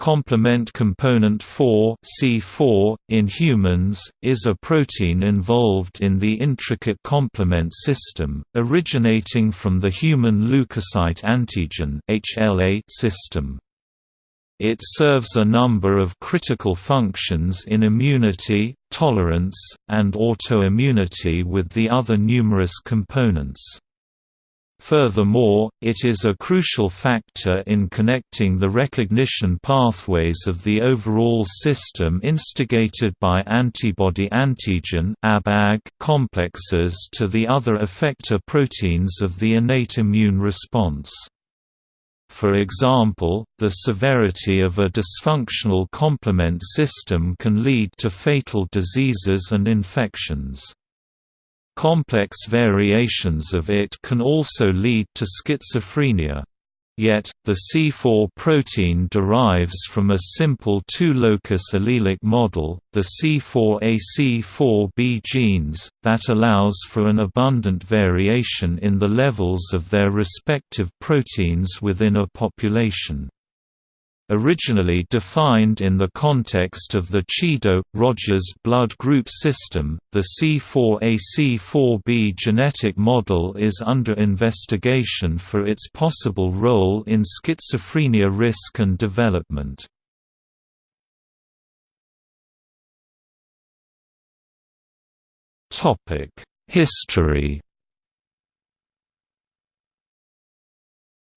Complement component 4 C4, in humans, is a protein involved in the intricate complement system, originating from the human leukocyte antigen HLA system. It serves a number of critical functions in immunity, tolerance, and autoimmunity with the other numerous components. Furthermore, it is a crucial factor in connecting the recognition pathways of the overall system instigated by antibody-antigen complexes to the other effector proteins of the innate immune response. For example, the severity of a dysfunctional complement system can lead to fatal diseases and infections. Complex variations of it can also lead to schizophrenia. Yet, the C4 protein derives from a simple two-locus allelic model, the C4a-C4b genes, that allows for an abundant variation in the levels of their respective proteins within a population. Originally defined in the context of the Chido-Rodgers blood group system, the C4a-C4b genetic model is under investigation for its possible role in schizophrenia risk and development. History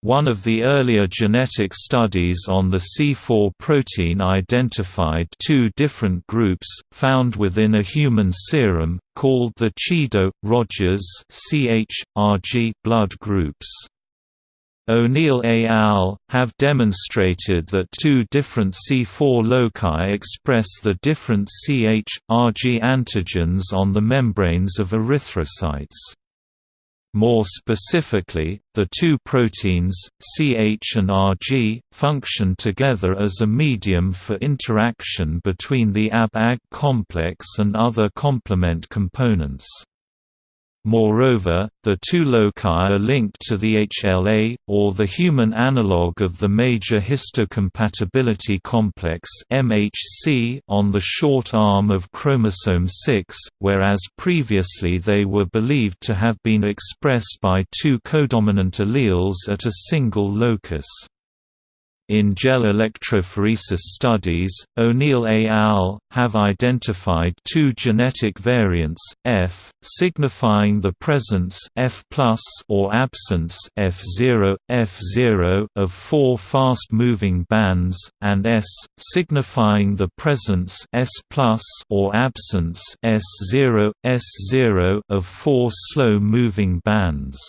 One of the earlier genetic studies on the C4 protein identified two different groups, found within a human serum, called the Chido-Rodgers blood groups. O'Neill et al. have demonstrated that two different C4 loci express the different CH-RG antigens on the membranes of erythrocytes. More specifically, the two proteins, CH and RG, function together as a medium for interaction between the AB-AG complex and other complement components. Moreover, the two loci are linked to the HLA, or the human analog of the major histocompatibility complex MHC on the short arm of chromosome 6, whereas previously they were believed to have been expressed by two codominant alleles at a single locus. In gel electrophoresis studies, O'Neill et al. have identified two genetic variants, F, signifying the presence F or absence F0, F0 of four fast-moving bands, and S, signifying the presence S or absence S0, S0 of four slow-moving bands.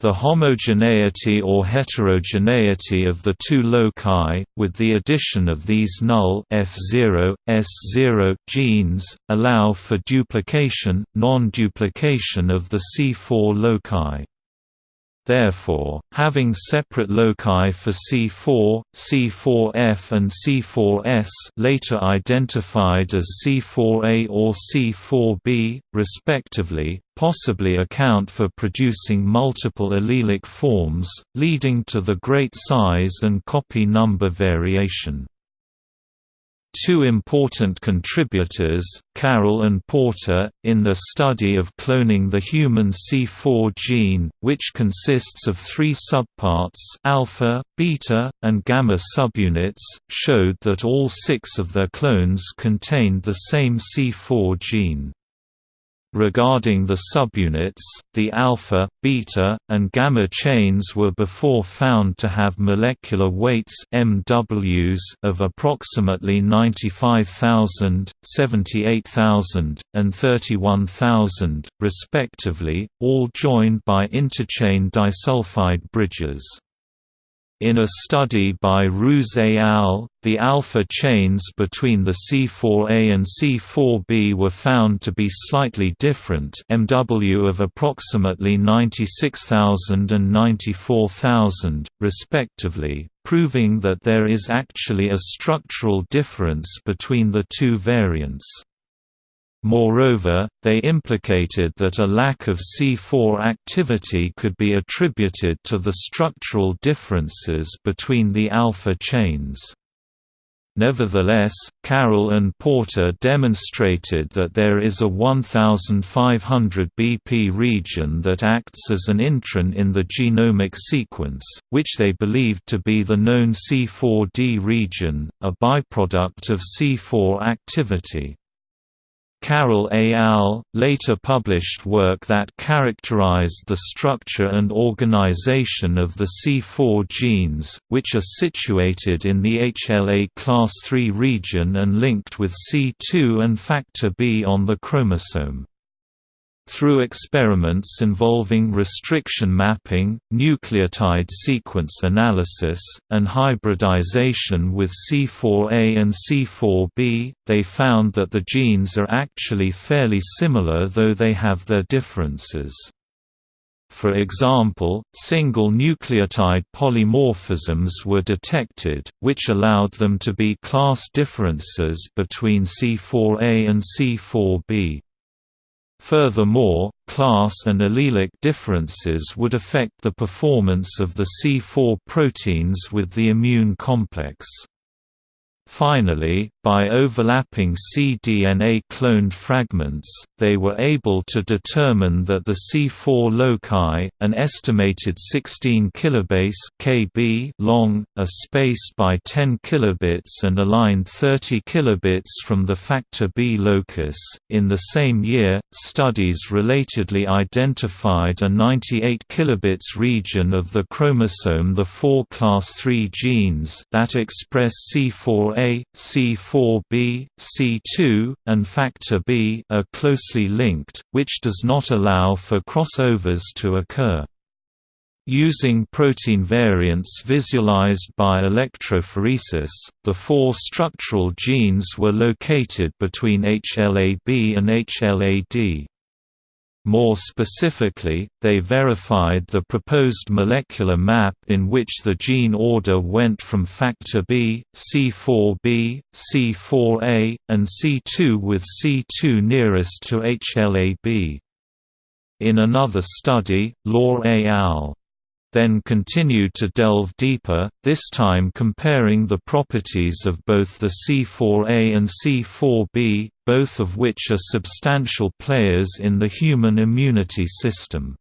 The homogeneity or heterogeneity of the two loci, with the addition of these null F0, S0 genes, allow for duplication, non-duplication of the C4 loci. Therefore, having separate loci for C4, C4F and C4S later identified as C4A or C4B, respectively, possibly account for producing multiple allelic forms, leading to the great size and copy number variation. Two important contributors, Carroll and Porter, in the study of cloning the human C4 gene, which consists of three subparts alpha, beta, and gamma subunits, showed that all six of their clones contained the same C4 gene. Regarding the subunits, the alpha, beta, and gamma chains were before found to have molecular weights MWs of approximately 95,000, 78,000, and 31,000, respectively, all joined by interchain disulfide bridges. In a study by Roos et al., the alpha chains between the C4a and C4b were found to be slightly different MW of approximately 96,000 and 94,000, respectively, proving that there is actually a structural difference between the two variants. Moreover, they implicated that a lack of C4 activity could be attributed to the structural differences between the alpha chains. Nevertheless, Carroll and Porter demonstrated that there is a 1500 BP region that acts as an intron in the genomic sequence, which they believed to be the known C4D region, a byproduct of C4 activity. Carroll et al. later published work that characterized the structure and organization of the C4 genes, which are situated in the HLA class III region and linked with C2 and factor B on the chromosome. Through experiments involving restriction mapping, nucleotide sequence analysis, and hybridization with C4a and C4b, they found that the genes are actually fairly similar though they have their differences. For example, single nucleotide polymorphisms were detected, which allowed them to be class differences between C4a and C4b. Furthermore, class and allelic differences would affect the performance of the C4 proteins with the immune complex. Finally, by overlapping cDNA cloned fragments, they were able to determine that the C4 loci, an estimated 16 kilobase (kb) long, are spaced by 10 kilobits and aligned 30 kilobits from the factor B locus. In the same year, studies relatedly identified a 98 kilobits region of the chromosome the 4 class 3 genes that express C4 4A, C4b, C2, and factor B are closely linked, which does not allow for crossovers to occur. Using protein variants visualized by electrophoresis, the four structural genes were located between HLA-B and HLA-D. More specifically, they verified the proposed molecular map in which the gene order went from factor B, C4b, C4a, and C2 with C2 nearest to HLA-B. In another study, Law et al then continued to delve deeper, this time comparing the properties of both the C4a and C4b, both of which are substantial players in the human immunity system.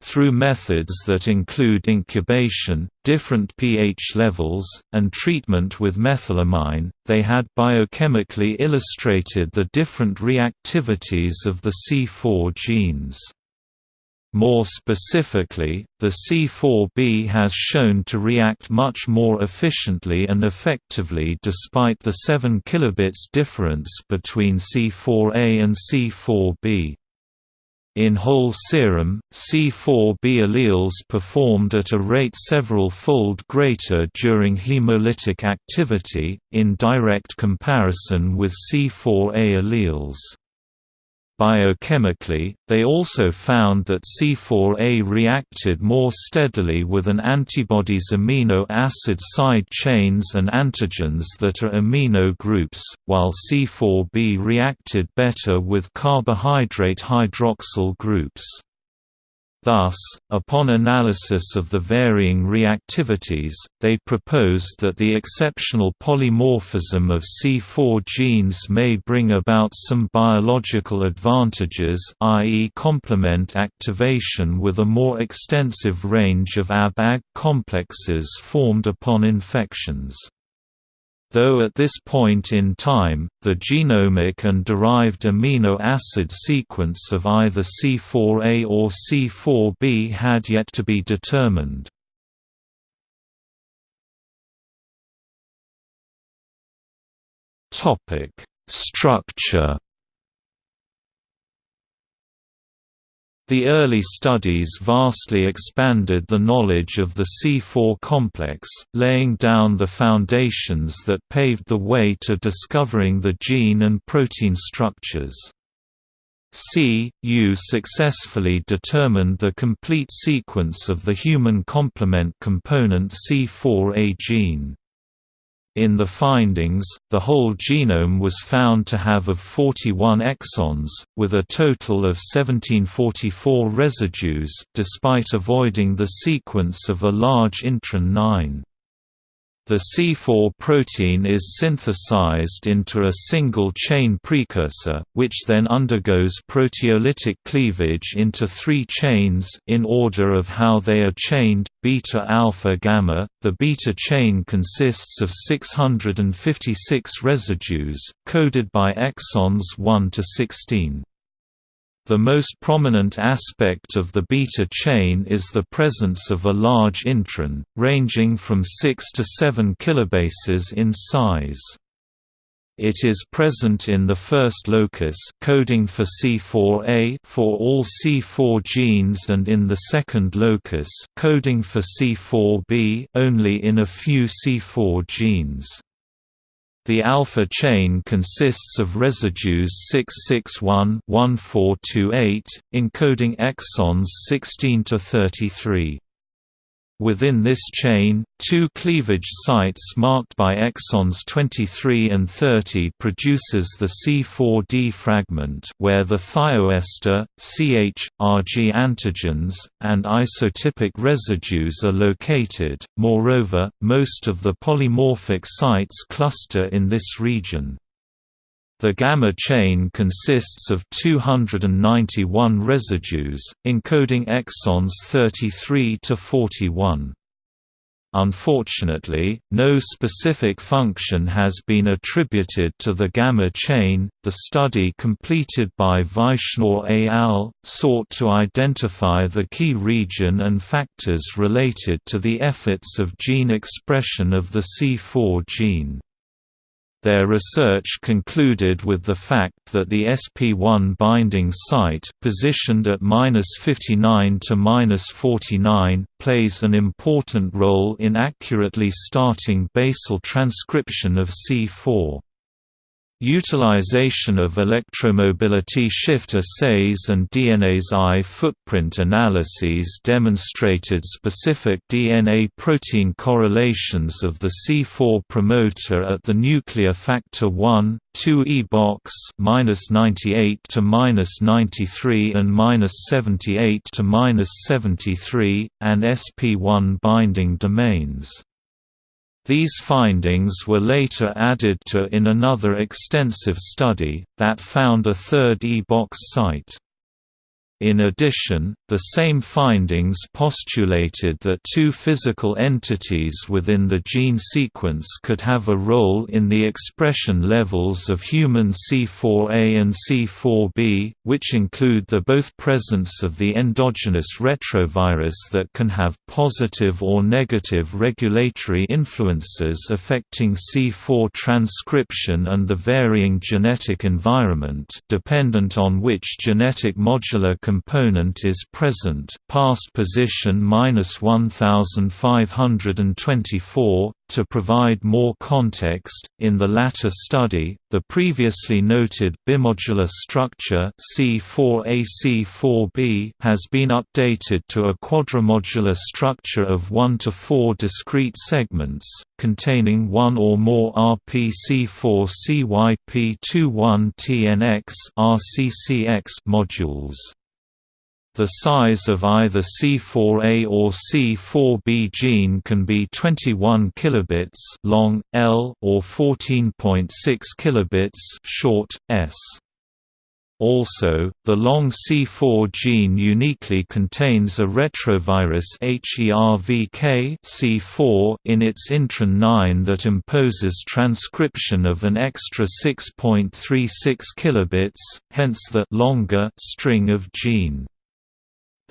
Through methods that include incubation, different pH levels, and treatment with methylamine, they had biochemically illustrated the different reactivities of the C4 genes. More specifically, the C4b has shown to react much more efficiently and effectively despite the 7 kilobits difference between C4a and C4b. In whole serum, C4b alleles performed at a rate several-fold greater during hemolytic activity, in direct comparison with C4a alleles. Biochemically, they also found that C4A reacted more steadily with an antibody's amino acid side chains and antigens that are amino groups, while C4B reacted better with carbohydrate hydroxyl groups. Thus, upon analysis of the varying reactivities, they proposed that the exceptional polymorphism of C4 genes may bring about some biological advantages i.e. complement activation with a more extensive range of Ab-Ag complexes formed upon infections. Though at this point in time, the genomic and derived amino acid sequence of either C4a or C4b had yet to be determined. Structure The early studies vastly expanded the knowledge of the C4 complex, laying down the foundations that paved the way to discovering the gene and protein structures. C.U. successfully determined the complete sequence of the human complement component C4A gene. In the findings, the whole genome was found to have of 41 exons, with a total of 1744 residues, despite avoiding the sequence of a large intron 9. The C4 protein is synthesized into a single-chain precursor, which then undergoes proteolytic cleavage into three chains in order of how they are chained, beta alpha gamma. The beta chain consists of 656 residues, coded by exons 1 to 16. The most prominent aspect of the beta chain is the presence of a large intron, ranging from 6 to 7 kilobases in size. It is present in the first locus coding for C4a for all C4 genes and in the second locus coding for C4b only in a few C4 genes. The alpha chain consists of residues 661-1428, encoding exons 16 to 33. Within this chain, two cleavage sites marked by exons 23 and 30 produces the C4D fragment where the thioester, CH, RG antigens, and isotypic residues are located. Moreover, most of the polymorphic sites cluster in this region. The gamma chain consists of 291 residues, encoding exons 33 to 41. Unfortunately, no specific function has been attributed to the gamma chain. The study completed by Vaishnaw et al. sought to identify the key region and factors related to the efforts of gene expression of the C4 gene. Their research concluded with the fact that the SP1 binding site positioned at -59 to -49 plays an important role in accurately starting basal transcription of C4. Utilization of electromobility shift assays and DNase I footprint analyses demonstrated specific DNA-protein correlations of the C4 promoter at the nuclear factor 1, 2e box -98 to -93 and -78 to -73, and SP1 binding domains. These findings were later added to in another extensive study, that found a third E-box site. In addition, the same findings postulated that two physical entities within the gene sequence could have a role in the expression levels of human C4a and C4b, which include the both presence of the endogenous retrovirus that can have positive or negative regulatory influences affecting C4 transcription and the varying genetic environment dependent on which genetic modular component is present past position minus 1524 to provide more context, in the latter study, the previously noted bimodular structure C4AC4B has been updated to a quadrimodular structure of 1 to 4 discrete segments, containing one or more RPC4CYP21TNX RCCX modules. The size of either C4a or C4b gene can be 21 kilobits long L or 14.6 kilobits short S. Also, the long C4 gene uniquely contains a retrovirus HERVK C4 in its intron 9 that imposes transcription of an extra 6.36 kilobits, hence the longer string of gene.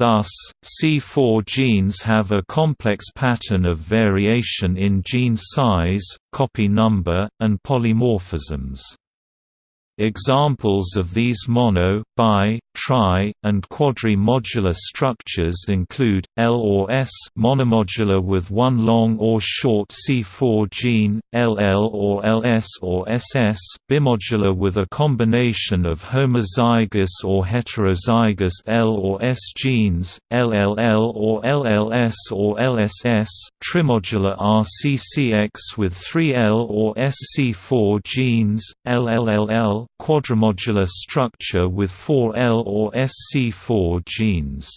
Thus, C4 genes have a complex pattern of variation in gene size, copy number, and polymorphisms. Examples of these mono, bi, tri, and quadrimodular structures include, L or S monomodular with one long or short C4 gene, LL or LS or SS bimodular with a combination of homozygous or heterozygous L or S genes, LLL or LLS or LSS trimodular RCCX with three L or SC4 genes, Quadrimodular structure with four L or SC4 genes.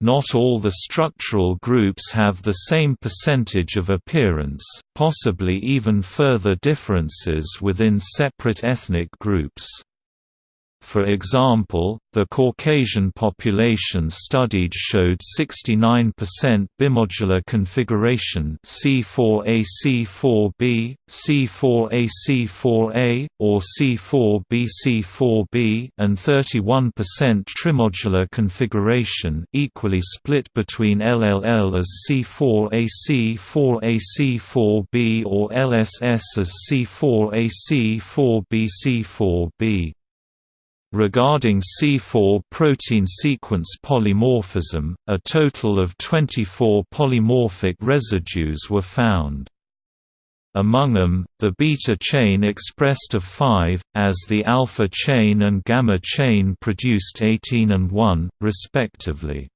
Not all the structural groups have the same percentage of appearance, possibly even further differences within separate ethnic groups. For example, the Caucasian population studied showed 69% bimodular configuration C4A-C4B, C4A-C4A, or C4B-C4B and 31% trimodular configuration equally split between LLL as C4A-C4A-C4B or LSS as C4A-C4B-C4B. Regarding C4 protein sequence polymorphism, a total of 24 polymorphic residues were found. Among them, the beta chain expressed of 5, as the alpha chain and gamma chain produced 18 and 1, respectively.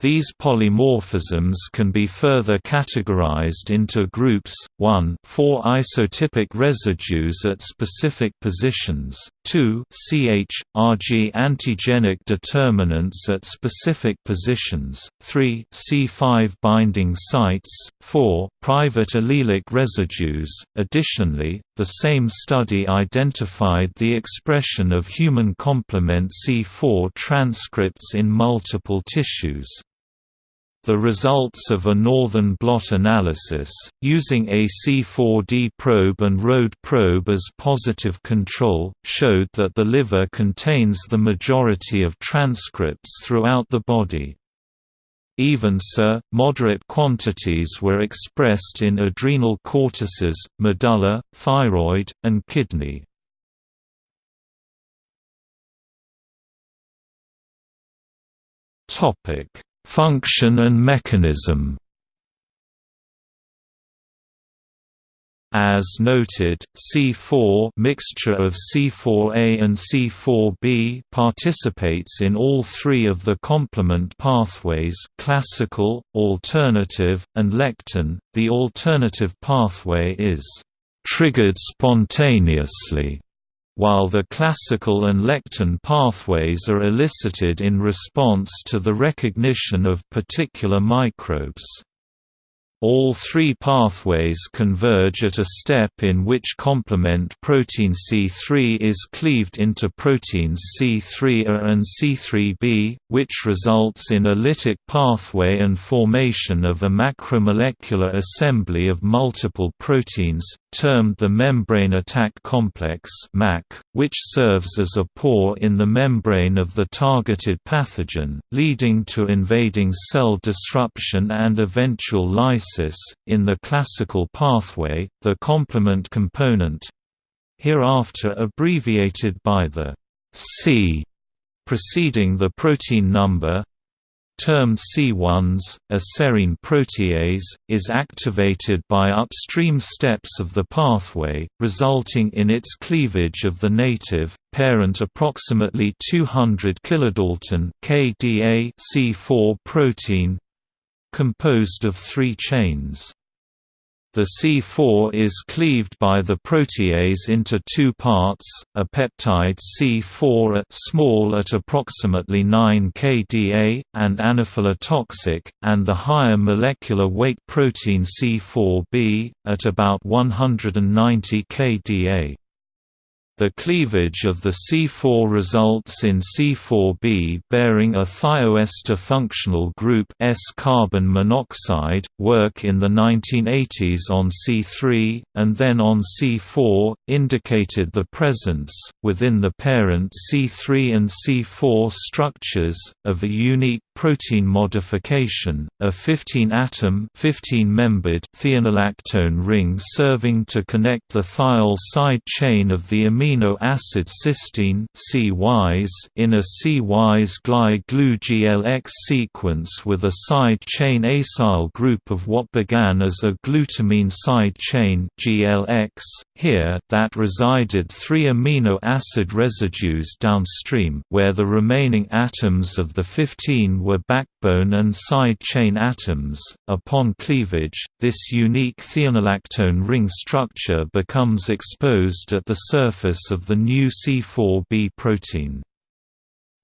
These polymorphisms can be further categorized into groups, 1 4 isotypic residues at specific positions, 2 CH, RG antigenic determinants at specific positions, 3 C5 binding sites, 4 private allelic residues. Additionally, the same study identified the expression of human complement C4 transcripts in multiple tissues. The results of a northern blot analysis, using a C4D probe and ROAD probe as positive control, showed that the liver contains the majority of transcripts throughout the body. Even so, moderate quantities were expressed in adrenal cortices, medulla, thyroid, and kidney. Topic Function and mechanism As noted, C4 mixture of C4A and C4B participates in all three of the complement pathways classical, alternative, and lectin. The alternative pathway is triggered spontaneously while the classical and lectin pathways are elicited in response to the recognition of particular microbes. All three pathways converge at a step in which complement protein C3 is cleaved into proteins C3A and C3b, which results in a lytic pathway and formation of a macromolecular assembly of multiple proteins, termed the membrane attack complex which serves as a pore in the membrane of the targeted pathogen, leading to invading cell disruption and eventual lysis. In the classical pathway, the complement component hereafter abbreviated by the C preceding the protein number termed C1s, a serine protease, is activated by upstream steps of the pathway, resulting in its cleavage of the native, parent approximately 200 kilodalton kDa C4 protein composed of three chains. The C4 is cleaved by the protease into two parts, a peptide C4 small at approximately 9 kDa, and anaphylatoxic, and the higher molecular weight protein C4b, at about 190 kDa. The cleavage of the C4 results in C4b bearing a thioester functional group S-carbon monoxide, work in the 1980s on C3, and then on C4, indicated the presence, within the parent C3 and C4 structures, of a unique protein modification, a 15-atom 15-membered thiolactone ring serving to connect the thiol side chain of the amino amino acid cysteine in a C-wise GLY-GLUGLX sequence with a side chain acyl group of what began as a glutamine side chain GLX, here that resided three amino acid residues downstream where the remaining atoms of the 15 were backbone and side chain atoms. Upon cleavage, this unique thiolactone ring structure becomes exposed at the surface of the new C4b protein.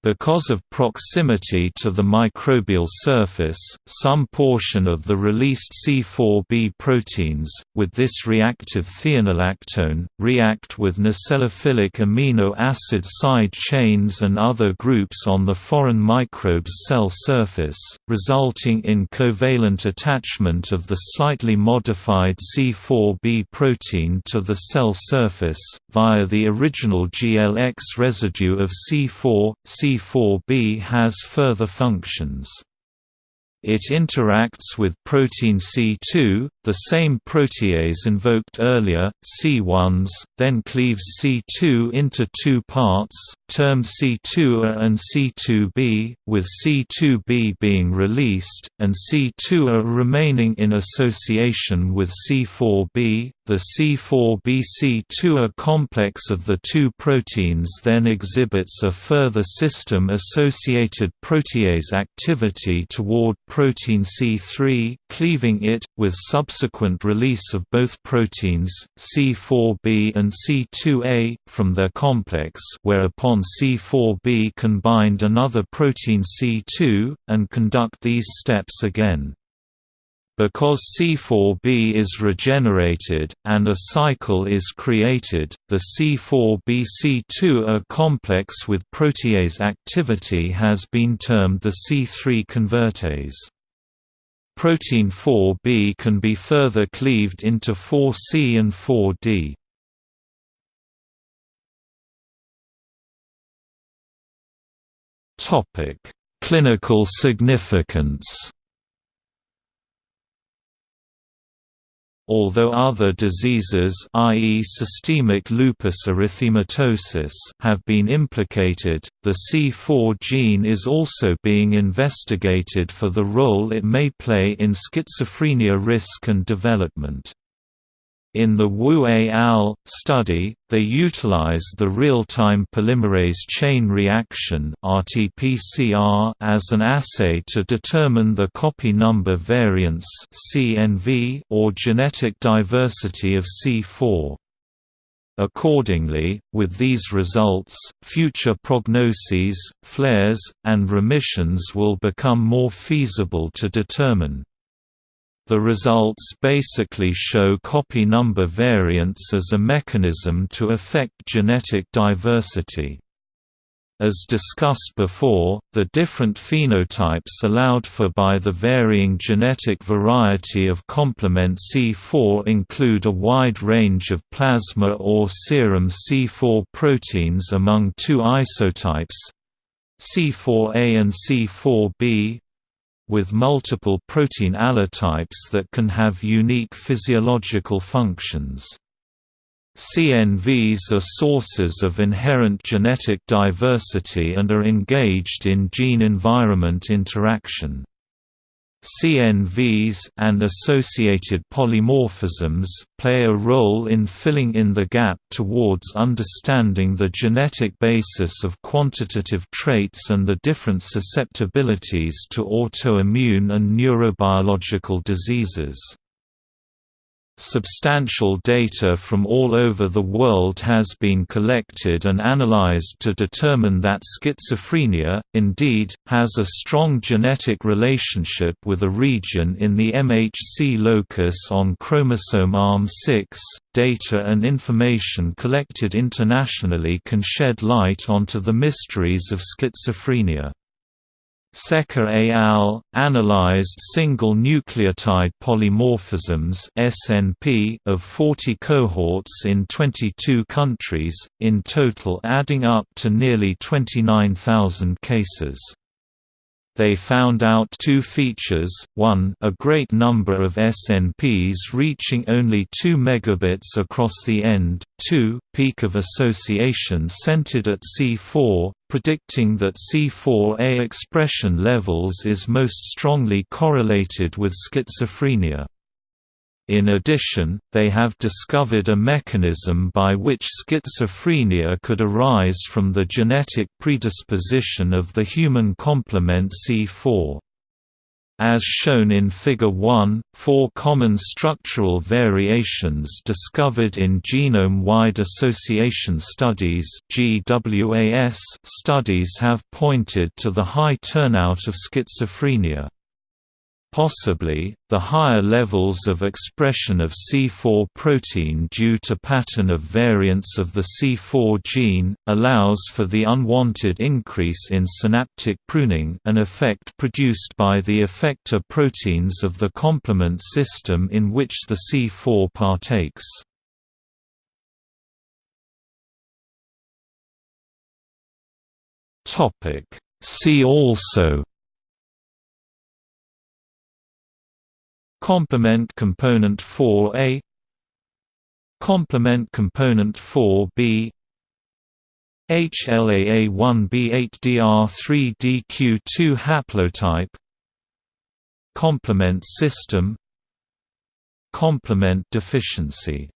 Because of proximity to the microbial surface, some portion of the released C4b proteins, with this reactive thiolactone, react with nucleophilic amino acid side chains and other groups on the foreign microbe's cell surface, resulting in covalent attachment of the slightly modified C4b protein to the cell surface, via the original GLX residue of C4, C C4b has further functions. It interacts with protein C2, the same protease invoked earlier, C1s, then cleaves C2 into two parts, termed C2A and C2b, with C2b being released, and C2A remaining in association with C4b. The C4b-C2A complex of the two proteins then exhibits a further system-associated protease activity toward protein C3, cleaving it, with subsequent release of both proteins, C4b and C2a, from their complex whereupon C4b can bind another protein C2, and conduct these steps again. Because C4b is regenerated, and a cycle is created, the C4b-C2A complex with protease activity has been termed the C3 convertase. Protein 4b can be further cleaved into 4c and 4d. Clinical significance Although other diseases i.e. systemic lupus erythematosus have been implicated, the C4 gene is also being investigated for the role it may play in schizophrenia risk and development. In the Wu et al. study, they utilized the real-time polymerase chain reaction as an assay to determine the copy number variance or genetic diversity of C4. Accordingly, with these results, future prognoses, flares, and remissions will become more feasible to determine. The results basically show copy number variance as a mechanism to affect genetic diversity. As discussed before, the different phenotypes allowed for by the varying genetic variety of complement C4 include a wide range of plasma or serum C4 proteins among two isotypes C4a and C4b, with multiple protein allotypes that can have unique physiological functions. CNVs are sources of inherent genetic diversity and are engaged in gene-environment interaction. CNVs and associated polymorphisms play a role in filling in the gap towards understanding the genetic basis of quantitative traits and the different susceptibilities to autoimmune and neurobiological diseases. Substantial data from all over the world has been collected and analyzed to determine that schizophrenia, indeed, has a strong genetic relationship with a region in the MHC locus on chromosome ARM6. Data and information collected internationally can shed light onto the mysteries of schizophrenia. Sekar et al. analyzed single nucleotide polymorphisms (SNP) of 40 cohorts in 22 countries, in total adding up to nearly 29,000 cases. They found out two features, one a great number of SNPs reaching only 2 megabits across the end, two, peak of association centered at C4, predicting that C4A expression levels is most strongly correlated with schizophrenia. In addition, they have discovered a mechanism by which schizophrenia could arise from the genetic predisposition of the human complement C4. As shown in Figure 1, four common structural variations discovered in genome-wide association studies studies have pointed to the high turnout of schizophrenia. Possibly, the higher levels of expression of C4 protein due to pattern of variants of the C4 gene, allows for the unwanted increase in synaptic pruning an effect produced by the effector proteins of the complement system in which the C4 partakes. See also Complement component 4a Complement component 4b HLA-A1B8DR3DQ2 haplotype Complement system Complement deficiency